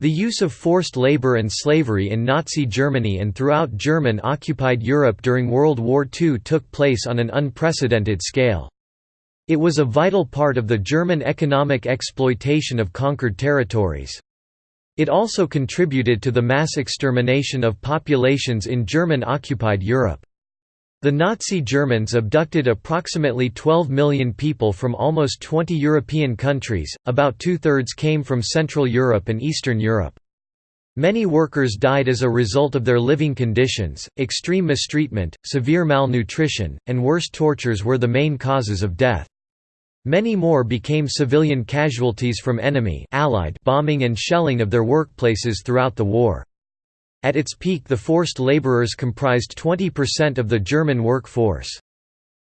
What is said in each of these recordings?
The use of forced labor and slavery in Nazi Germany and throughout German-occupied Europe during World War II took place on an unprecedented scale. It was a vital part of the German economic exploitation of conquered territories. It also contributed to the mass extermination of populations in German-occupied Europe. The Nazi Germans abducted approximately 12 million people from almost 20 European countries, about two-thirds came from Central Europe and Eastern Europe. Many workers died as a result of their living conditions, extreme mistreatment, severe malnutrition, and worse tortures were the main causes of death. Many more became civilian casualties from enemy Allied bombing and shelling of their workplaces throughout the war. At its peak the forced laborers comprised 20% of the German workforce.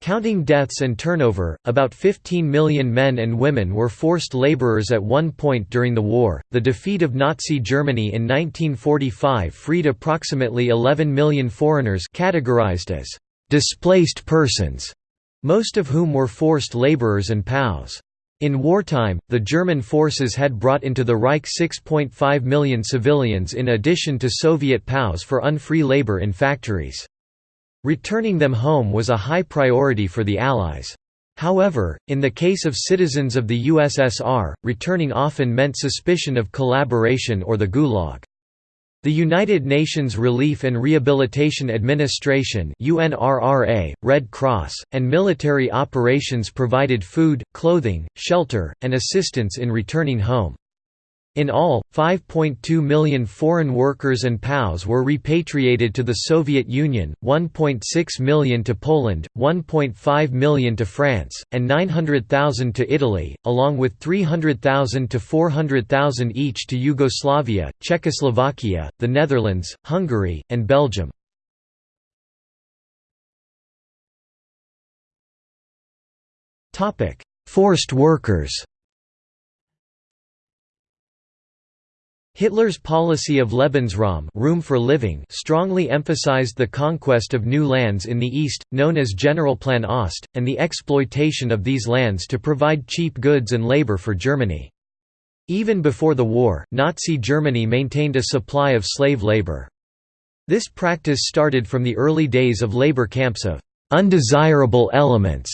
Counting deaths and turnover, about 15 million men and women were forced laborers at one point during the war. The defeat of Nazi Germany in 1945 freed approximately 11 million foreigners categorized as displaced persons, most of whom were forced laborers and POWs. In wartime, the German forces had brought into the Reich 6.5 million civilians in addition to Soviet POWs for unfree labor in factories. Returning them home was a high priority for the Allies. However, in the case of citizens of the USSR, returning often meant suspicion of collaboration or the Gulag. The United Nations Relief and Rehabilitation Administration UNRRA, Red Cross, and military operations provided food, clothing, shelter, and assistance in returning home. In all, 5.2 million foreign workers and POWs were repatriated to the Soviet Union, 1.6 million to Poland, 1.5 million to France, and 900,000 to Italy, along with 300,000 to 400,000 each to Yugoslavia, Czechoslovakia, the Netherlands, Hungary, and Belgium. Forced workers Hitler's policy of Lebensraum room for living strongly emphasized the conquest of new lands in the East, known as Generalplan Ost, and the exploitation of these lands to provide cheap goods and labor for Germany. Even before the war, Nazi Germany maintained a supply of slave labor. This practice started from the early days of labor camps of «undesirable elements»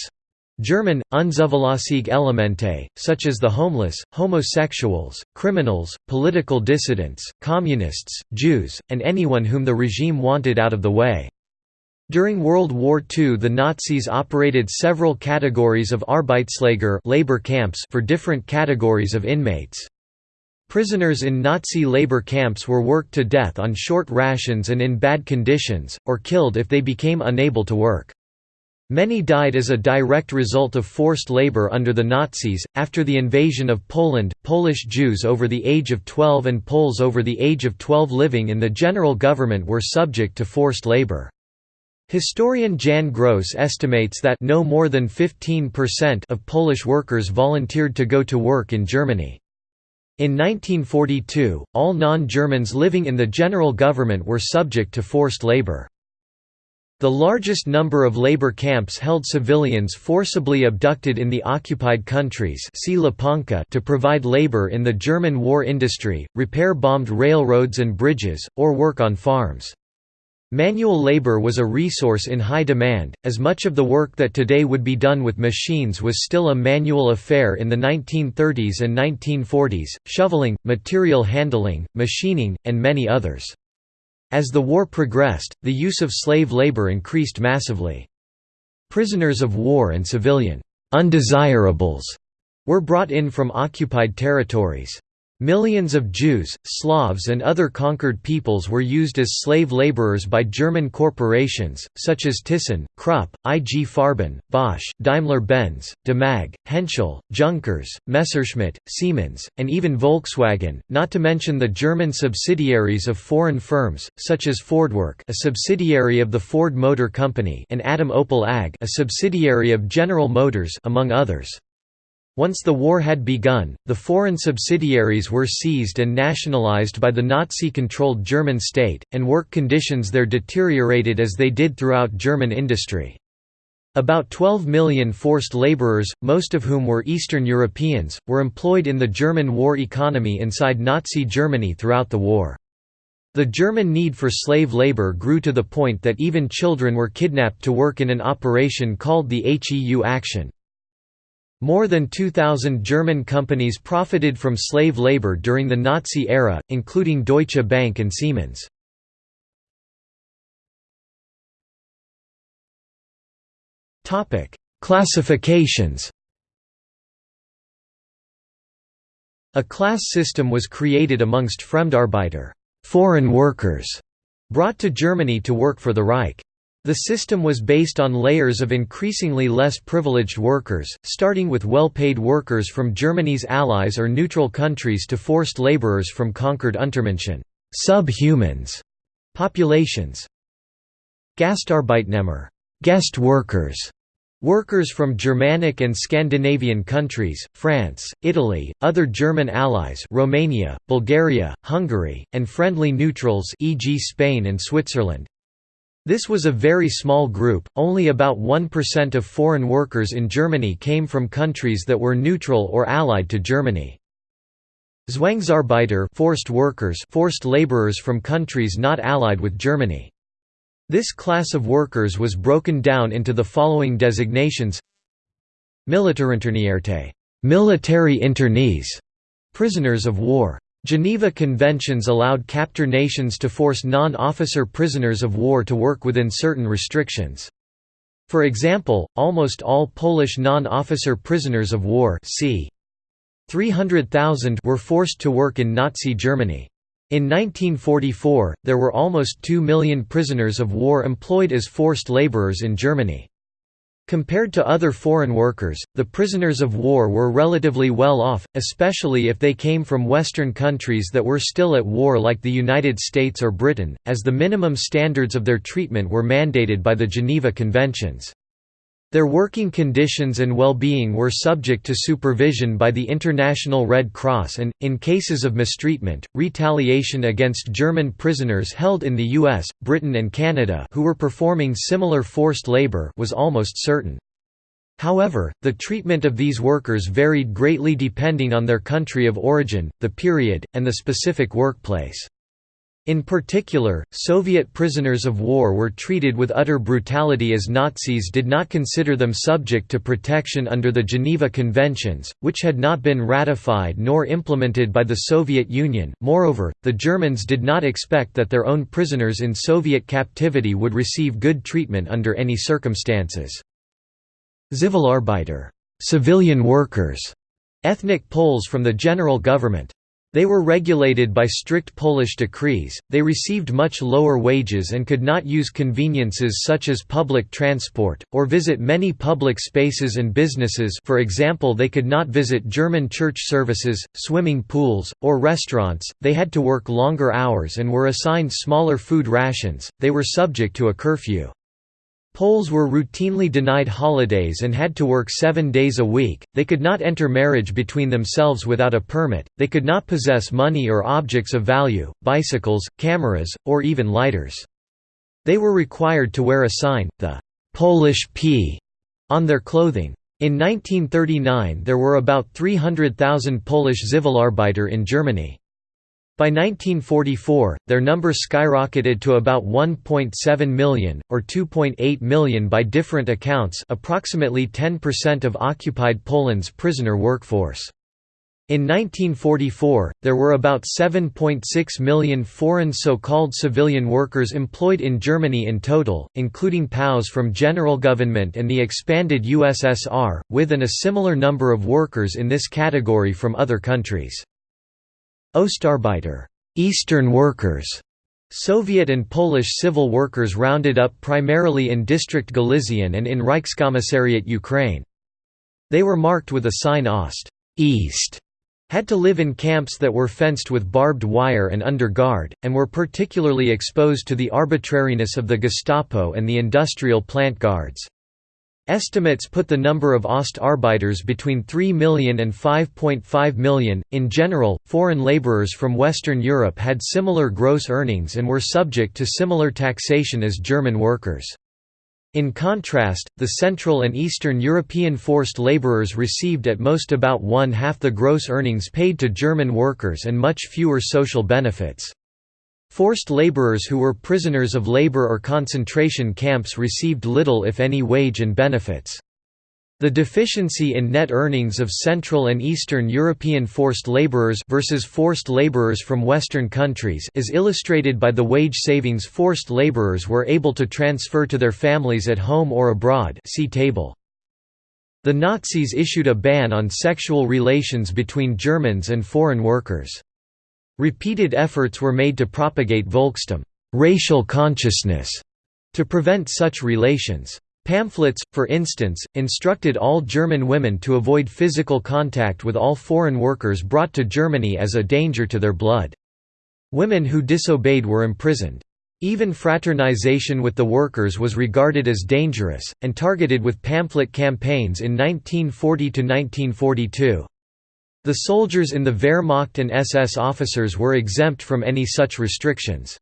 German, unzuverlässige Elemente, such as the homeless, homosexuals, criminals, political dissidents, communists, Jews, and anyone whom the regime wanted out of the way. During World War II the Nazis operated several categories of Arbeitslager labor camps for different categories of inmates. Prisoners in Nazi labor camps were worked to death on short rations and in bad conditions, or killed if they became unable to work. Many died as a direct result of forced labor under the Nazis. After the invasion of Poland, Polish Jews over the age of 12 and Poles over the age of 12 living in the general government were subject to forced labor. Historian Jan Gross estimates that no more than 15% of Polish workers volunteered to go to work in Germany. In 1942, all non-Germans living in the general government were subject to forced labor. The largest number of labor camps held civilians forcibly abducted in the occupied countries to provide labor in the German war industry, repair bombed railroads and bridges, or work on farms. Manual labor was a resource in high demand, as much of the work that today would be done with machines was still a manual affair in the 1930s and 1940s, shoveling, material handling, machining, and many others. As the war progressed, the use of slave labor increased massively. Prisoners of war and civilian undesirables were brought in from occupied territories. Millions of Jews, Slavs and other conquered peoples were used as slave laborers by German corporations, such as Thyssen, Krupp, IG Farben, Bosch, Daimler-Benz, Demag, Henschel, Junkers, Messerschmitt, Siemens, and even Volkswagen, not to mention the German subsidiaries of foreign firms, such as Fordwerk a subsidiary of the Ford Motor Company and Adam Opel AG a subsidiary of General Motors among others. Once the war had begun, the foreign subsidiaries were seized and nationalized by the Nazi-controlled German state, and work conditions there deteriorated as they did throughout German industry. About 12 million forced laborers, most of whom were Eastern Europeans, were employed in the German war economy inside Nazi Germany throughout the war. The German need for slave labor grew to the point that even children were kidnapped to work in an operation called the HEU Action. More than 2,000 German companies profited from slave labor during the Nazi era, including Deutsche Bank and Siemens. Classifications. A class system was created amongst Fremdarbeiter, foreign workers, brought to Germany to work for the Reich. The system was based on layers of increasingly less privileged workers, starting with well-paid workers from Germany's allies or neutral countries to forced laborers from conquered Untermenschen subhumans populations. Gastarbeitnehmer guest workers Workers from Germanic and Scandinavian countries, France, Italy, other German allies Romania, Bulgaria, Hungary, and friendly neutrals e.g. Spain and Switzerland. This was a very small group, only about 1% of foreign workers in Germany came from countries that were neutral or allied to Germany. Zwangsarbeiter forced workers forced laborers from countries not allied with Germany. This class of workers was broken down into the following designations Militärinternierte military internees, prisoners of war. Geneva Conventions allowed captor nations to force non-officer prisoners of war to work within certain restrictions. For example, almost all Polish non-officer prisoners of war c. 300,000 were forced to work in Nazi Germany. In 1944, there were almost 2 million prisoners of war employed as forced laborers in Germany. Compared to other foreign workers, the prisoners of war were relatively well off, especially if they came from Western countries that were still at war like the United States or Britain, as the minimum standards of their treatment were mandated by the Geneva Conventions. Their working conditions and well-being were subject to supervision by the International Red Cross and, in cases of mistreatment, retaliation against German prisoners held in the US, Britain and Canada who were performing similar forced labor was almost certain. However, the treatment of these workers varied greatly depending on their country of origin, the period, and the specific workplace. In particular, Soviet prisoners of war were treated with utter brutality as Nazis did not consider them subject to protection under the Geneva Conventions, which had not been ratified nor implemented by the Soviet Union. Moreover, the Germans did not expect that their own prisoners in Soviet captivity would receive good treatment under any circumstances. Zivilarbeiter, civilian workers, ethnic Poles from the general government, they were regulated by strict Polish decrees, they received much lower wages and could not use conveniences such as public transport, or visit many public spaces and businesses for example they could not visit German church services, swimming pools, or restaurants, they had to work longer hours and were assigned smaller food rations, they were subject to a curfew. Poles were routinely denied holidays and had to work seven days a week, they could not enter marriage between themselves without a permit, they could not possess money or objects of value, bicycles, cameras, or even lighters. They were required to wear a sign, the «Polish P», on their clothing. In 1939 there were about 300,000 Polish Zivilarbeiter in Germany. By 1944, their number skyrocketed to about 1.7 million, or 2.8 million by different accounts approximately 10% of occupied Poland's prisoner workforce. In 1944, there were about 7.6 million foreign so-called civilian workers employed in Germany in total, including POWs from general government and the expanded USSR, with and a similar number of workers in this category from other countries. Ostarbeiter Eastern workers", Soviet and Polish civil workers rounded up primarily in District Galician and in Reichskommissariat Ukraine. They were marked with a sign Ost East", had to live in camps that were fenced with barbed wire and under guard, and were particularly exposed to the arbitrariness of the Gestapo and the industrial plant guards. Estimates put the number of Ostarbeiters between 3 million and 5.5 million. In general, foreign laborers from Western Europe had similar gross earnings and were subject to similar taxation as German workers. In contrast, the Central and Eastern European forced labourers received at most about one-half the gross earnings paid to German workers and much fewer social benefits. Forced labourers who were prisoners of labour or concentration camps received little if any wage and benefits. The deficiency in net earnings of Central and Eastern European forced laborers versus forced laborers from Western countries is illustrated by the wage savings forced laborers were able to transfer to their families at home or abroad see table. The Nazis issued a ban on sexual relations between Germans and foreign workers. Repeated efforts were made to propagate Volkstum racial consciousness", to prevent such relations. Pamphlets, for instance, instructed all German women to avoid physical contact with all foreign workers brought to Germany as a danger to their blood. Women who disobeyed were imprisoned. Even fraternization with the workers was regarded as dangerous, and targeted with pamphlet campaigns in 1940–1942. The soldiers in the Wehrmacht and SS officers were exempt from any such restrictions.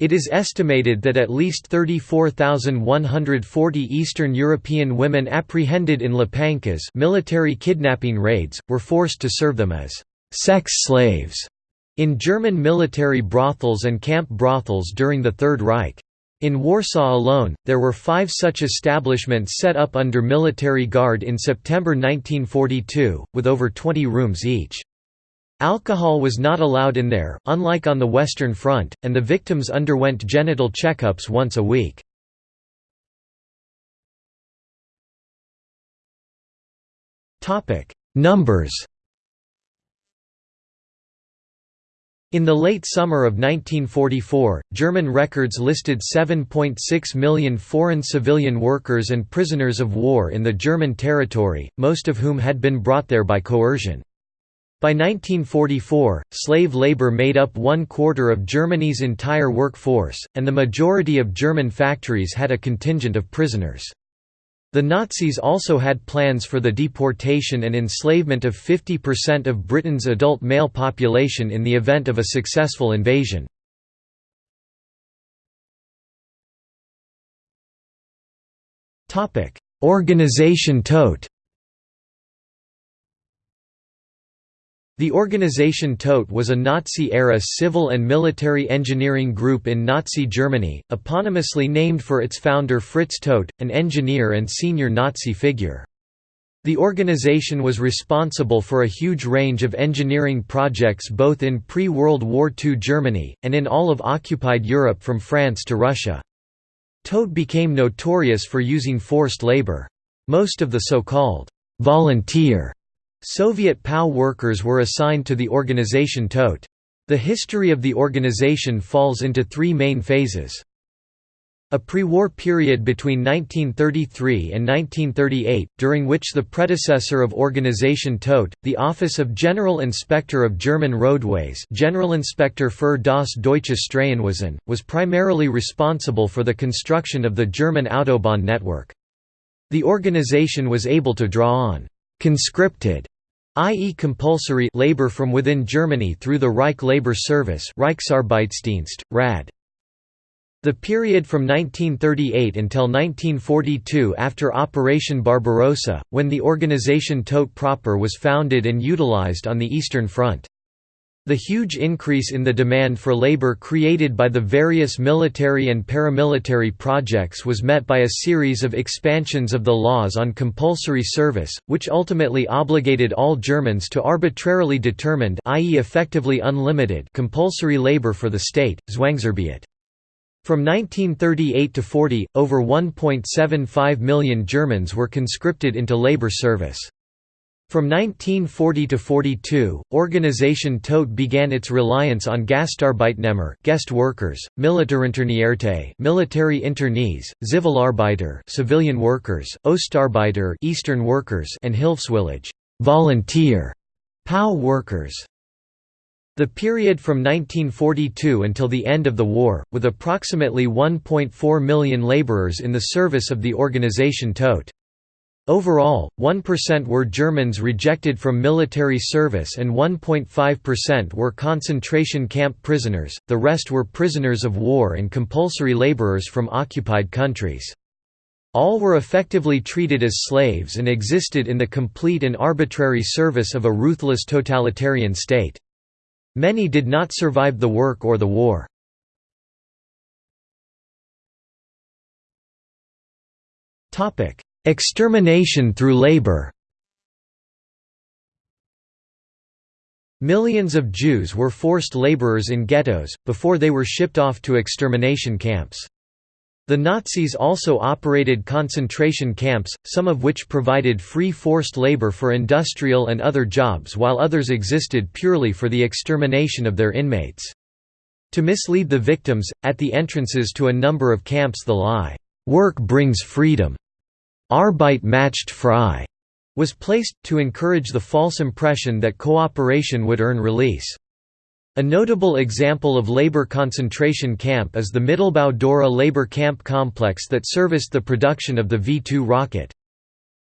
It is estimated that at least 34,140 Eastern European women apprehended in łapankas military kidnapping raids, were forced to serve them as «sex slaves» in German military brothels and camp brothels during the Third Reich. In Warsaw alone, there were five such establishments set up under military guard in September 1942, with over 20 rooms each. Alcohol was not allowed in there, unlike on the Western Front, and the victims underwent genital checkups once a week. Numbers In the late summer of 1944, German records listed 7.6 million foreign civilian workers and prisoners of war in the German territory, most of whom had been brought there by coercion. By 1944, slave labor made up one quarter of Germany's entire workforce, and the majority of German factories had a contingent of prisoners. The Nazis also had plans for the deportation and enslavement of 50% of Britain's adult male population in the event of a successful invasion. Organisation Todt The Organisation Todt was a Nazi-era civil and military engineering group in Nazi Germany, eponymously named for its founder Fritz Todt, an engineer and senior Nazi figure. The organization was responsible for a huge range of engineering projects both in pre-World War II Germany, and in all of occupied Europe from France to Russia. Todt became notorious for using forced labor. Most of the so-called «volunteer» Soviet POW workers were assigned to the organization Todt. The history of the organization falls into three main phases. A pre-war period between 1933 and 1938, during which the predecessor of Organisation Todt, the Office of General Inspector of German Roadways Generalinspektor für das Deutsche Straßenwesen, was primarily responsible for the construction of the German Autobahn network. The organization was able to draw on conscripted i.e. compulsory labor from within Germany through the Reich Labor Service Reichsarbeitsdienst, RAD. The period from 1938 until 1942 after Operation Barbarossa, when the organization Todt proper was founded and utilized on the Eastern Front. The huge increase in the demand for labor created by the various military and paramilitary projects was met by a series of expansions of the laws on compulsory service, which ultimately obligated all Germans to arbitrarily determined i.e. effectively unlimited compulsory labor for the state, Zwangsarbeit. From 1938 to 40, over 1.75 million Germans were conscripted into labor service. From 1940 to 42, Organisation Todt began its reliance on Gastarbeitnehmer guest workers, Militärinternierte military internees, Zivilarbeiter civilian workers, Ostarbeiter Eastern workers and Hilfswillige volunteer POW workers. The period from 1942 until the end of the war, with approximately 1.4 million laborers in the service of the Organisation Todt. Overall, 1% were Germans rejected from military service and 1.5% were concentration camp prisoners, the rest were prisoners of war and compulsory laborers from occupied countries. All were effectively treated as slaves and existed in the complete and arbitrary service of a ruthless totalitarian state. Many did not survive the work or the war. Extermination through labor Millions of Jews were forced laborers in ghettos, before they were shipped off to extermination camps. The Nazis also operated concentration camps, some of which provided free forced labor for industrial and other jobs while others existed purely for the extermination of their inmates. To mislead the victims, at the entrances to a number of camps the lie, "'Work brings freedom' Arbeit macht frei was placed, to encourage the false impression that cooperation would earn release. A notable example of labor concentration camp is the Mittelbau Dora labor camp complex that serviced the production of the V-2 rocket.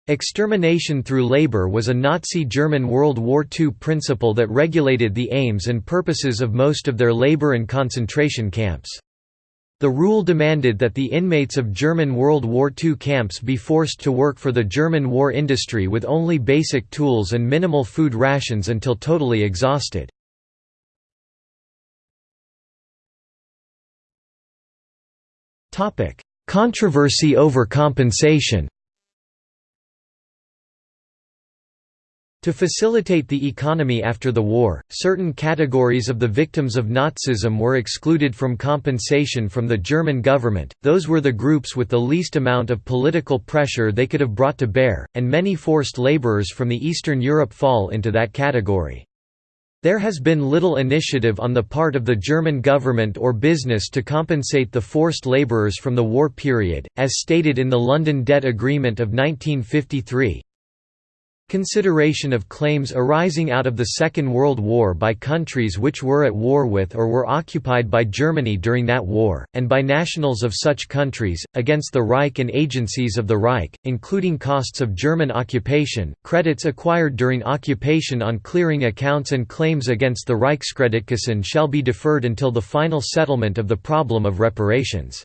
Extermination through labor was a Nazi German World War II principle that regulated the aims and purposes of most of their labor and concentration camps. The rule demanded that the inmates of German World War II camps be forced to work for the German war industry with only basic tools and minimal food rations until totally exhausted. Controversy over compensation To facilitate the economy after the war, certain categories of the victims of Nazism were excluded from compensation from the German government, those were the groups with the least amount of political pressure they could have brought to bear, and many forced laborers from the Eastern Europe fall into that category. There has been little initiative on the part of the German government or business to compensate the forced laborers from the war period, as stated in the London Debt Agreement of 1953. Consideration of claims arising out of the Second World War by countries which were at war with or were occupied by Germany during that war, and by nationals of such countries, against the Reich and agencies of the Reich, including costs of German occupation, credits acquired during occupation on clearing accounts and claims against the Reichskreditkassen shall be deferred until the final settlement of the problem of reparations.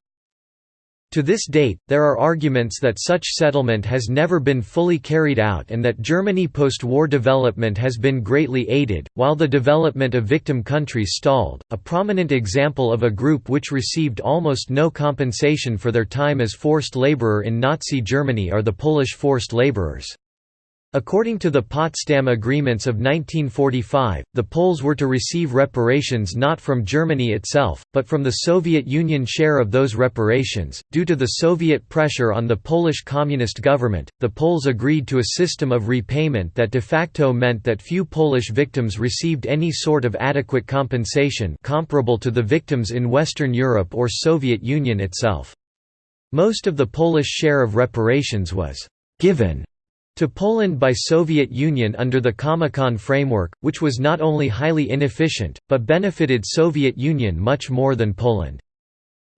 To this date, there are arguments that such settlement has never been fully carried out and that Germany post-war development has been greatly aided, while the development of victim countries stalled. A prominent example of a group which received almost no compensation for their time as forced laborer in Nazi Germany are the Polish forced laborers. According to the Potsdam Agreements of 1945, the Poles were to receive reparations not from Germany itself, but from the Soviet Union share of those reparations. Due to the Soviet pressure on the Polish Communist government, the Poles agreed to a system of repayment that de facto meant that few Polish victims received any sort of adequate compensation comparable to the victims in Western Europe or Soviet Union itself. Most of the Polish share of reparations was given to Poland by Soviet Union under the Comecon framework, which was not only highly inefficient, but benefited Soviet Union much more than Poland.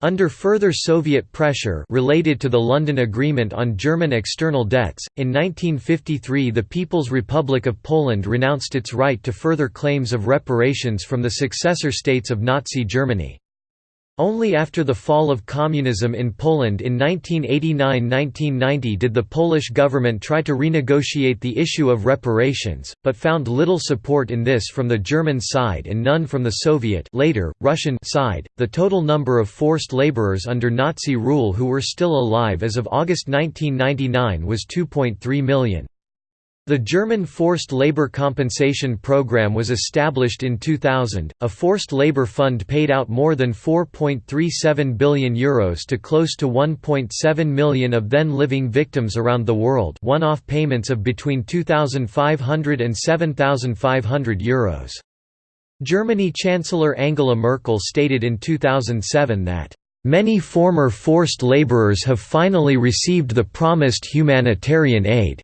Under further Soviet pressure related to the London Agreement on German external debts, in 1953 the People's Republic of Poland renounced its right to further claims of reparations from the successor states of Nazi Germany. Only after the fall of communism in Poland in 1989–1990 did the Polish government try to renegotiate the issue of reparations, but found little support in this from the German side and none from the Soviet later, Russian side. The total number of forced laborers under Nazi rule who were still alive as of August 1999 was 2.3 million. The German Forced Labor Compensation Program was established in 2000. A forced labor fund paid out more than 4.37 billion euros to close to 1.7 million of then living victims around the world, one-off payments of between 2500 and 7500 euros. Germany Chancellor Angela Merkel stated in 2007 that Many former forced laborers have finally received the promised humanitarian aid.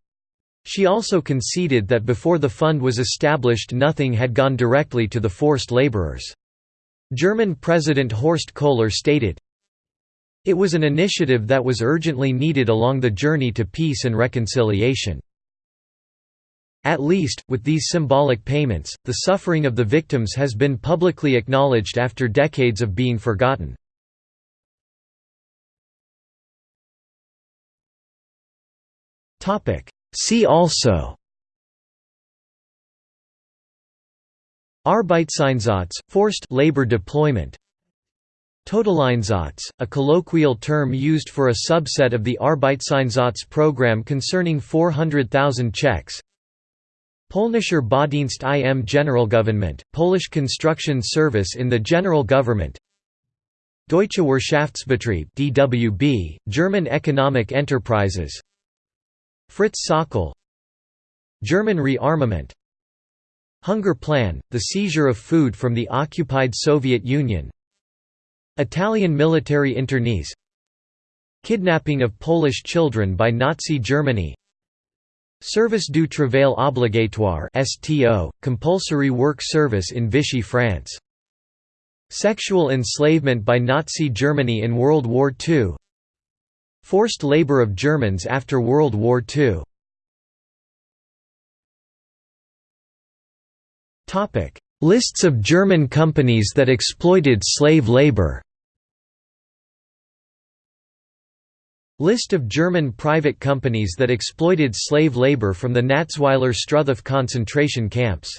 She also conceded that before the fund was established nothing had gone directly to the forced laborers. German President Horst Köhler stated, It was an initiative that was urgently needed along the journey to peace and reconciliation. At least, with these symbolic payments, the suffering of the victims has been publicly acknowledged after decades of being forgotten. See also Arbeitseinsatz, forced labor deployment. Totaleinsatz, a colloquial term used for a subset of the Arbeitseinsatz program concerning 400,000 Czechs. Polnischer Baudienst im Generalgouvernement, Polish construction service in the general government. Deutsche Wirtschaftsbetrieb DWB, German economic enterprises Fritz Sauckel German rearmament Hunger Plan, the seizure of food from the occupied Soviet Union Italian military internees Kidnapping of Polish children by Nazi Germany Service du travail obligatoire STO, compulsory work service in Vichy France Sexual enslavement by Nazi Germany in World War II Forced labor of Germans after World War II Lists of German companies that exploited slave labor. List of German private companies that exploited slave labor from the Natzweiler Struthof concentration camps